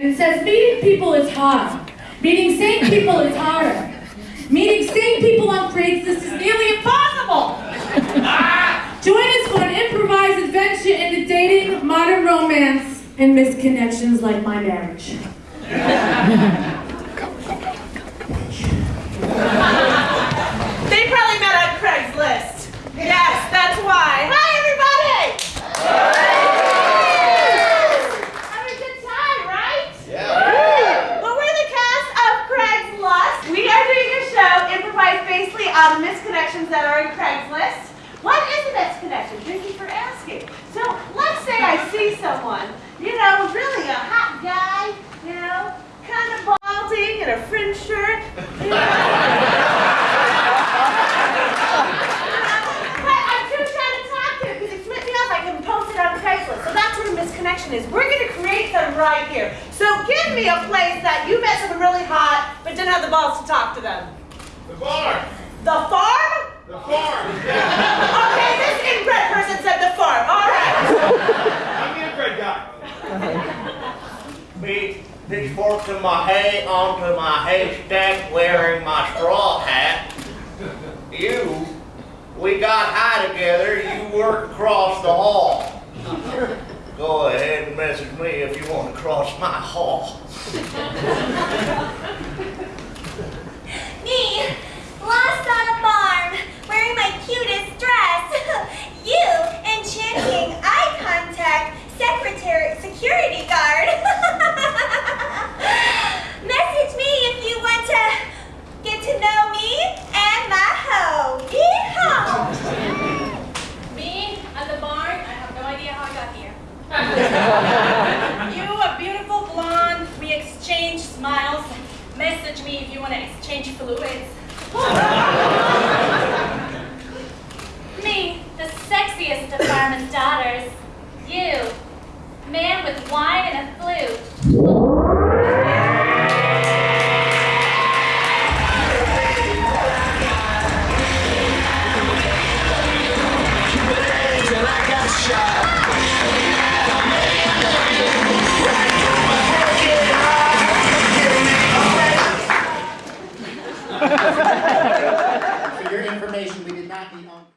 It says meeting people is hard. Meeting sane people is harder. Meeting sane people on Craigslist is nearly impossible. Join us for an improvised adventure into dating, modern romance, and misconnections like my marriage. They probably met on Craigslist. Yes, that's why. Hi, everybody! Having a good time, right? Yeah. Well, we're the cast of Craigslist. We are doing a show improvised misconnections that are in Craigslist. What is a misconnection? Thank you for asking. So let's say I see someone, you know, really a hot guy, you know, kind of balding in a fringe shirt. You know. I'm to talk to him because he flipped me off. I can post it on Craigslist. So that's what a misconnection is. We're going to create them right here. So give me a place that you met someone really hot but didn't have the balls to talk to them. The barn. The farm? The farm. Okay, this inbred person said the farm. All right. I'm the inbred guy. Me pitchforks in my hay onto my haystack wearing my straw hat. You, we got high together, you work across the hall. Go ahead and message me if you want to cross my hall. Me, lost on a farm, wearing my cutest dress. you, enchanting eye contact, secretary, security guard. Message me if you want to get to know me and my hoe. Yeehaw! Me at the barn, I have no idea how I got here. you, a beautiful blonde, we exchange smiles. Message me if you want to exchange me, the sexiest of farmers' daughters. You, man with wine and a. For your information, we did not meet on.